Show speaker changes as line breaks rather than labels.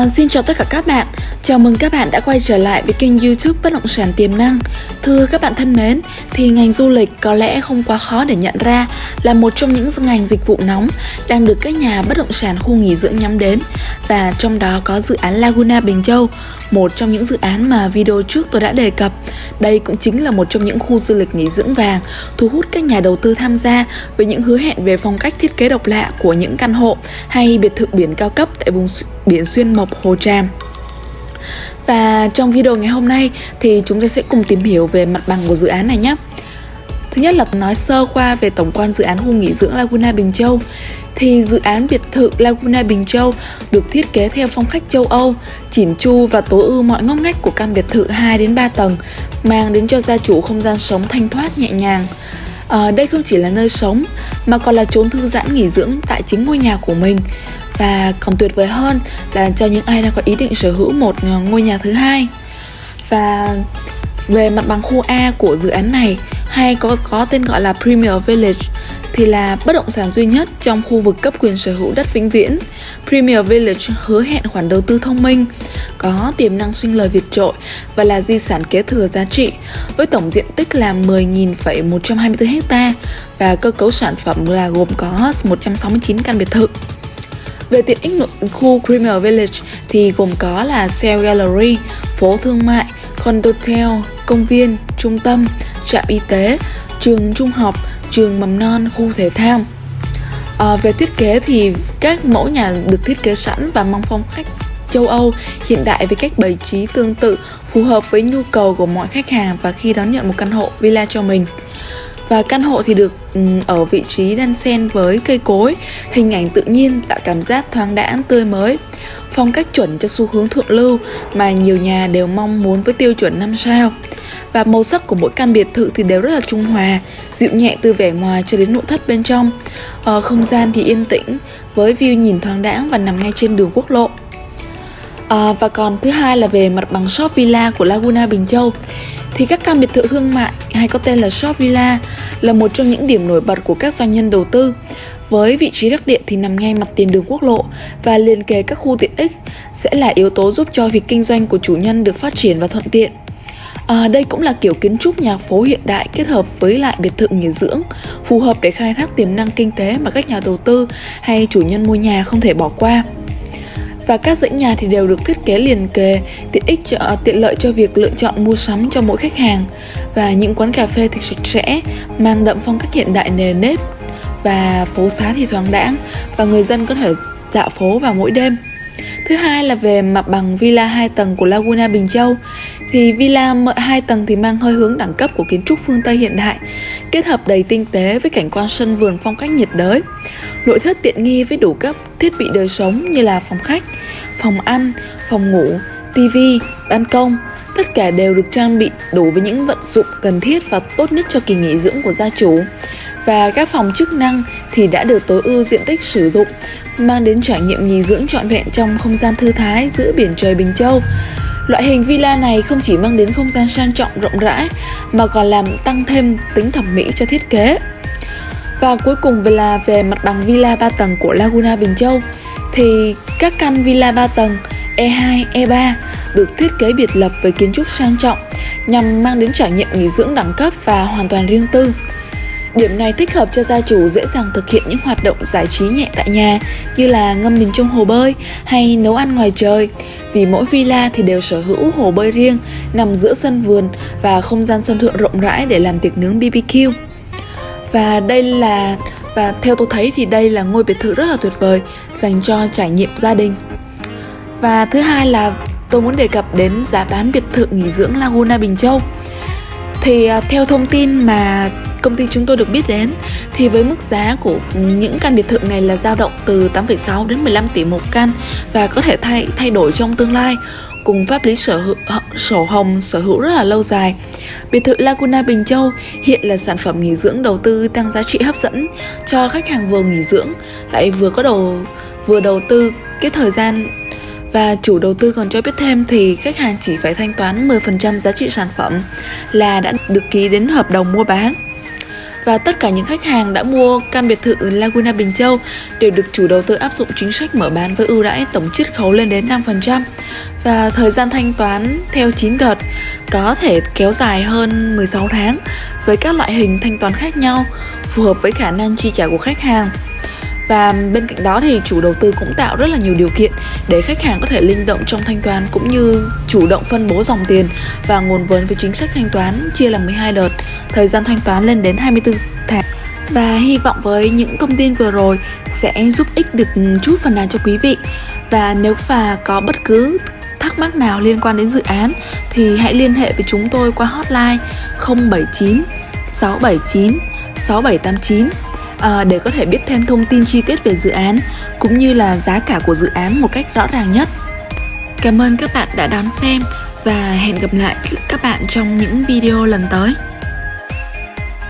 Vâng, xin chào tất cả các bạn, chào mừng các bạn đã quay trở lại với kênh youtube Bất động sản tiềm năng. Thưa các bạn thân mến, thì ngành du lịch có lẽ không quá khó để nhận ra là một trong những ngành dịch vụ nóng đang được các nhà bất động sản khu nghỉ dưỡng nhắm đến. Và trong đó có dự án Laguna Bình Châu, một trong những dự án mà video trước tôi đã đề cập. Đây cũng chính là một trong những khu du lịch nghỉ dưỡng vàng thu hút các nhà đầu tư tham gia với những hứa hẹn về phong cách thiết kế độc lạ của những căn hộ hay biệt thự biển cao cấp tại vùng biển xuyên mộc Hồ Tràm. Và trong video ngày hôm nay thì chúng ta sẽ cùng tìm hiểu về mặt bằng của dự án này nhé. Thứ nhất là nói sơ qua về tổng quan dự án khu nghỉ dưỡng Laguna Bình Châu thì dự án biệt thự Laguna Bình Châu được thiết kế theo phong cách châu Âu, chỉn chu và tối ưu mọi ngóc ngách của căn biệt thự 2 đến 3 tầng, mang đến cho gia chủ không gian sống thanh thoát nhẹ nhàng. À, đây không chỉ là nơi sống mà còn là chốn thư giãn nghỉ dưỡng tại chính ngôi nhà của mình và còn tuyệt vời hơn là cho những ai đang có ý định sở hữu một ờ, ngôi nhà thứ hai và về mặt bằng khu A của dự án này hay có có tên gọi là Premier Village thì là bất động sản duy nhất trong khu vực cấp quyền sở hữu đất vĩnh viễn. Premier Village hứa hẹn khoản đầu tư thông minh, có tiềm năng sinh lời vượt trội và là di sản kế thừa giá trị với tổng diện tích là 10.124 ha và cơ cấu sản phẩm là gồm có 169 căn biệt thự. Về tiện ích nội khu Creamer Village thì gồm có là Cell Gallery, phố thương mại, condotel, công viên, trung tâm, trạm y tế, trường trung học, trường mầm non, khu thể thao. À, về thiết kế thì các mẫu nhà được thiết kế sẵn và mang phong cách châu Âu hiện đại với cách bày trí tương tự phù hợp với nhu cầu của mọi khách hàng và khi đón nhận một căn hộ villa cho mình. Và căn hộ thì được ừ, ở vị trí đan xen với cây cối, hình ảnh tự nhiên tạo cảm giác thoáng đãng tươi mới. Phong cách chuẩn cho xu hướng thượng lưu mà nhiều nhà đều mong muốn với tiêu chuẩn 5 sao. Và màu sắc của mỗi căn biệt thự thì đều rất là trung hòa, dịu nhẹ từ vẻ ngoài cho đến nội thất bên trong. Ở không gian thì yên tĩnh, với view nhìn thoáng đãng và nằm ngay trên đường quốc lộ. À, và còn thứ hai là về mặt bằng shop villa của Laguna Bình Châu thì các căn biệt thự thương mại hay có tên là shop villa là một trong những điểm nổi bật của các doanh nhân đầu tư với vị trí đắc địa thì nằm ngay mặt tiền đường quốc lộ và liền kề các khu tiện ích sẽ là yếu tố giúp cho việc kinh doanh của chủ nhân được phát triển và thuận tiện. À, đây cũng là kiểu kiến trúc nhà phố hiện đại kết hợp với lại biệt thự nghỉ dưỡng, phù hợp để khai thác tiềm năng kinh tế mà các nhà đầu tư hay chủ nhân mua nhà không thể bỏ qua và các dãy nhà thì đều được thiết kế liền kề, tiện ích cho, à, tiện lợi cho việc lựa chọn mua sắm cho mỗi khách hàng. Và những quán cà phê thì sạch sẽ, mang đậm phong cách hiện đại nề nếp. Và phố xá thì thoáng đãng và người dân có thể dạo phố vào mỗi đêm. Thứ hai là về mặt bằng villa 2 tầng của Laguna Bình Châu thì villa 2 tầng thì mang hơi hướng đẳng cấp của kiến trúc phương Tây hiện đại, kết hợp đầy tinh tế với cảnh quan sân vườn phong cách nhiệt đới. Nội thất tiện nghi với đủ các thiết bị đời sống như là phòng khách, phòng ăn, phòng ngủ, tivi, ban công, tất cả đều được trang bị đủ với những vận dụng cần thiết và tốt nhất cho kỳ nghỉ dưỡng của gia chủ. Và các phòng chức năng thì đã được tối ưu diện tích sử dụng, mang đến trải nghiệm nghỉ dưỡng trọn vẹn trong không gian thư thái giữa biển trời Bình Châu. Loại hình villa này không chỉ mang đến không gian sang trọng rộng rãi mà còn làm tăng thêm tính thẩm mỹ cho thiết kế. Và cuối cùng là về mặt bằng villa 3 tầng của Laguna Bình Châu thì các căn villa 3 tầng E2, E3 được thiết kế biệt lập với kiến trúc sang trọng nhằm mang đến trải nghiệm nghỉ dưỡng đẳng cấp và hoàn toàn riêng tư. Điểm này thích hợp cho gia chủ dễ dàng thực hiện những hoạt động giải trí nhẹ tại nhà, như là ngâm mình trong hồ bơi hay nấu ăn ngoài trời vì mỗi villa thì đều sở hữu hồ bơi riêng, nằm giữa sân vườn và không gian sân thượng rộng rãi để làm tiệc nướng BBQ. Và đây là, và theo tôi thấy thì đây là ngôi biệt thự rất là tuyệt vời dành cho trải nghiệm gia đình. Và thứ hai là tôi muốn đề cập đến giá bán biệt thự nghỉ dưỡng Laguna Bình Châu. Thì à, theo thông tin mà công ty chúng tôi được biết đến thì với mức giá của những căn biệt thự này là dao động từ 8,6 đến 15 tỷ một căn và có thể thay thay đổi trong tương lai cùng pháp lý sở hữu sổ hồng sở hữu rất là lâu dài. Biệt thự Laguna Bình Châu hiện là sản phẩm nghỉ dưỡng đầu tư tăng giá trị hấp dẫn cho khách hàng vừa nghỉ dưỡng lại vừa có đầu vừa đầu tư cái thời gian và chủ đầu tư còn cho biết thêm thì khách hàng chỉ phải thanh toán 10% giá trị sản phẩm là đã được ký đến hợp đồng mua bán. Và tất cả những khách hàng đã mua căn biệt thự Laguna Bình Châu đều được chủ đầu tư áp dụng chính sách mở bán với ưu đãi tổng chiết khấu lên đến 5% và thời gian thanh toán theo 9 đợt có thể kéo dài hơn 16 tháng với các loại hình thanh toán khác nhau, phù hợp với khả năng chi trả của khách hàng và bên cạnh đó thì chủ đầu tư cũng tạo rất là nhiều điều kiện để khách hàng có thể linh động trong thanh toán cũng như chủ động phân bố dòng tiền và nguồn vốn với chính sách thanh toán chia làm 12 đợt, thời gian thanh toán lên đến 24 tháng. Và hy vọng với những thông tin vừa rồi sẽ giúp ích được chút phần nào cho quý vị. Và nếu và có bất cứ thắc mắc nào liên quan đến dự án thì hãy liên hệ với chúng tôi qua hotline 079 679 6789 à, để có thể biết thêm thông tin chi tiết về dự án cũng như là giá cả của dự án một cách rõ ràng nhất. Cảm ơn các bạn đã đón xem và hẹn gặp lại các bạn trong những video lần tới.